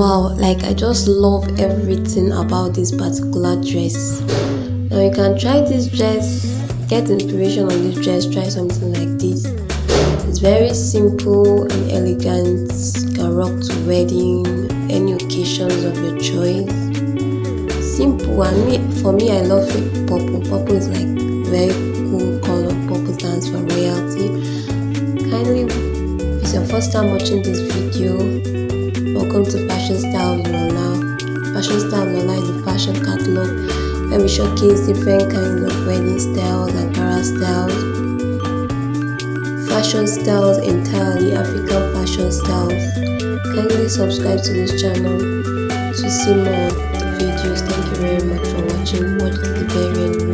like i just love everything about this particular dress. Now you can try this dress get inspiration on this dress try something like this. It's very simple and elegant you can rock to wedding any occasions of your choice. Simple and me for me i love it. Purple purple is like very cool color. Purple stands for royalty. Kindly if it's your first time watching this video welcome to fashion style lola fashion style lola is a fashion catalog. Where we showcase different kinds of wedding styles ankara styles. Fashion styles entirely african fashion styles. Kindly subscribe to this channel to see more videos. Thank you very much for watching. Watch the very end